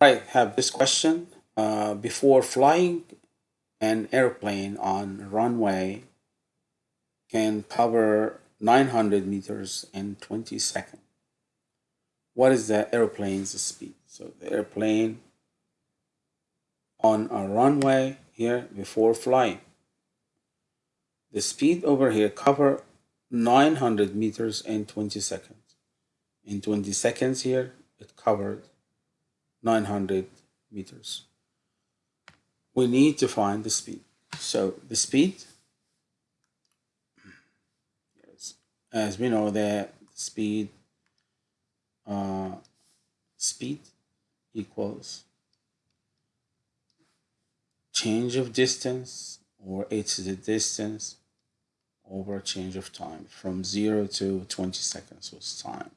I have this question. Uh, before flying an airplane on runway can cover 900 meters in 20 seconds. What is the airplane's speed? So the airplane on a runway here before flying. The speed over here cover 900 meters in 20 seconds. In 20 seconds here, it covered 900 meters. We need to find the speed. So the speed, as we know that speed, uh, speed equals change of distance or it's the distance over a change of time from 0 to 20 seconds was time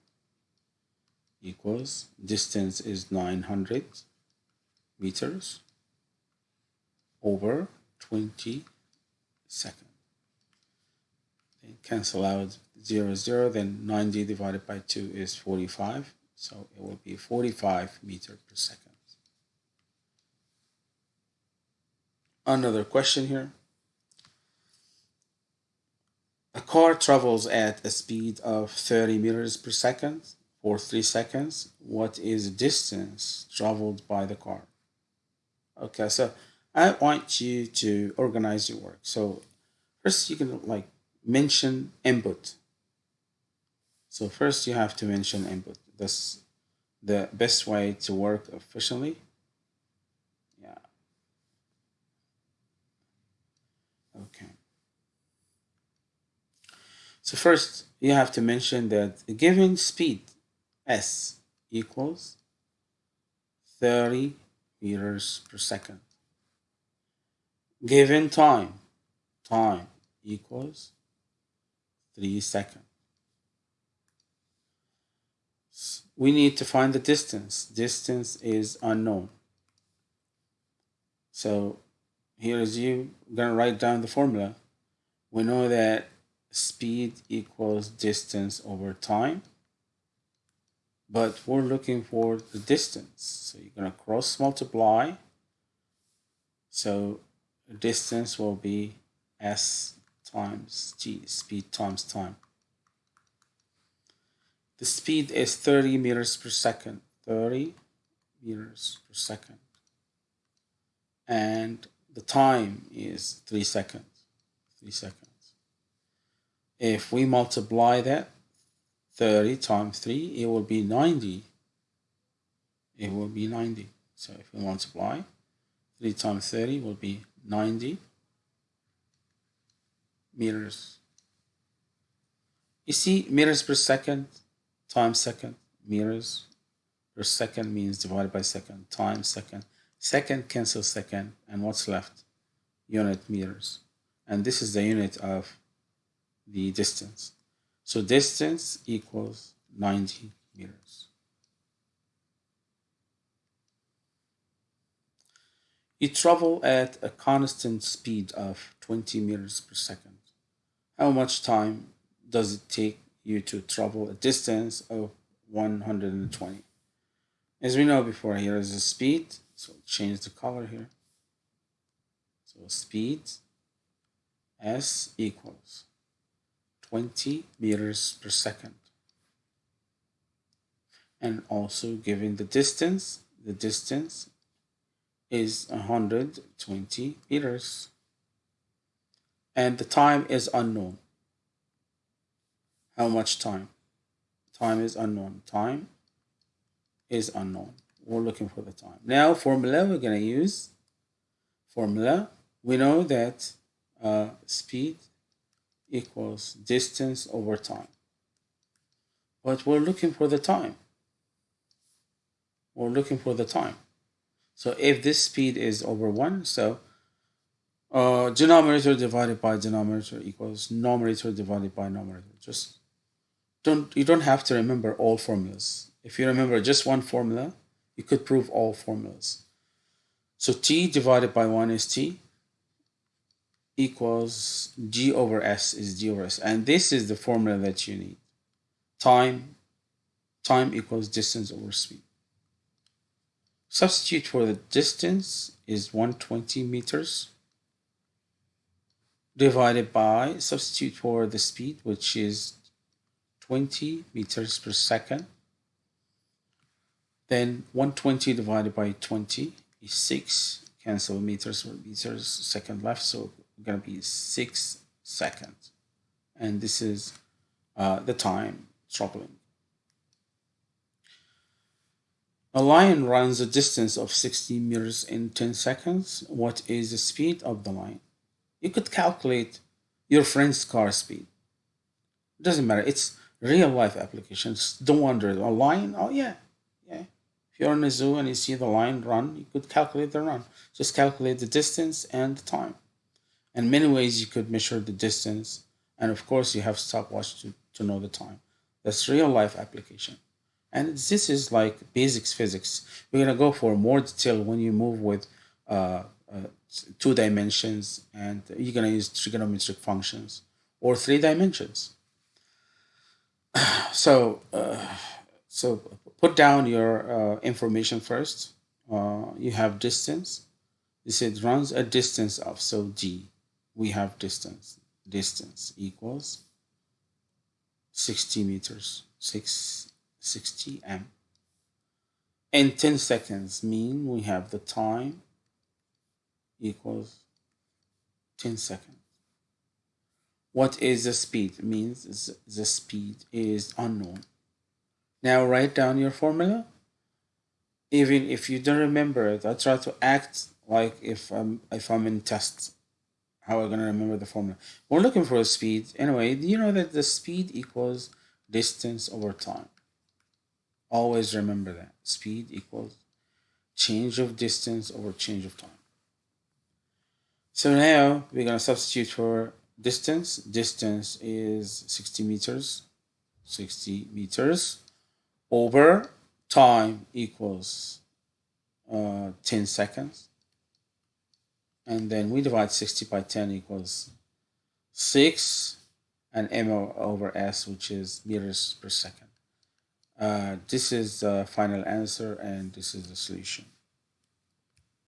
equals distance is 900 meters over 20 seconds. Then cancel out 0, 0, then 90 divided by 2 is 45. So it will be 45 meter per second. Another question here. A car travels at a speed of 30 meters per second for 3 seconds. What is distance traveled by the car? Okay, so I want you to organize your work. So first you can like mention input. So first you have to mention input. That's the best way to work efficiently. Yeah. Okay. So first you have to mention that given speed s equals 30 meters per second. Given time, time equals 3 seconds. We need to find the distance. Distance is unknown. So here is you gonna write down the formula. We know that speed equals distance over time but we're looking for the distance. So you're going to cross multiply. So distance will be s times g, speed times time. The speed is 30 meters per second, 30 meters per second. And the time is 3 seconds, 3 seconds. If we multiply that 30 times 3, it will be 90. It will be 90. So if we multiply, 3 times 30 will be 90 meters. You see, meters per second times second, meters per second means divided by second, times second. Second cancels second, and what's left? Unit meters. And this is the unit of the distance. So distance equals 90 meters. You travel at a constant speed of 20 meters per second. How much time does it take you to travel a distance of 120? As we know before, here is the speed. So change the color here. So speed S equals 20 meters per second. And also given the distance, the distance is 120 meters. And the time is unknown. How much time? Time is unknown. Time is unknown. We're looking for the time. Now formula we're going to use. Formula. We know that uh, speed equals distance over time. But we're looking for the time. We're looking for the time. So if this speed is over 1, so uh, denominator divided by denominator equals numerator divided by numerator. Just don't you don't have to remember all formulas. If you remember just one formula, you could prove all formulas. So t divided by 1 is t equals g over s is g over s. And this is the formula that you need. Time time equals distance over speed. Substitute for the distance is 120 meters divided by substitute for the speed which is 20 meters per second. Then 120 divided by 20 is 6 cancel meters or meters second left so it's gonna be 6 seconds and this is uh, the time traveling a lion runs a distance of 60 meters in 10 seconds what is the speed of the lion you could calculate your friend's car speed. It doesn't matter. It's real life applications. Don't wonder. A lion? Oh, yeah. Yeah. If you're in a zoo and you see the lion run, you could calculate the run. Just calculate the distance and the time. And many ways you could measure the distance. And of course, you have stopwatch to, to know the time. That's real life application. And this is like basics physics. We're going to go for more detail when you move with uh, uh, two dimensions and you're going to use trigonometric functions or three dimensions. so, uh, so put down your uh, information first. Uh, you have distance. This it runs a distance of, so d. We have distance. Distance equals 60 meters, 6, 60 m. In 10 seconds mean we have the time equals 10 seconds. What is the speed? It means the speed is unknown. Now write down your formula. Even if you don't remember it, I try to act like if I'm if I'm in test. How I gonna remember the formula? We're looking for a speed. Anyway, you know that the speed equals distance over time. Always remember that. Speed equals change of distance over change of time. So now we're going to substitute for distance. Distance is 60 meters. 60 meters over time equals uh, 10 seconds. And then we divide 60 by 10 equals 6 and m over s, which is meters per second. Uh, this is the final answer and this is the solution.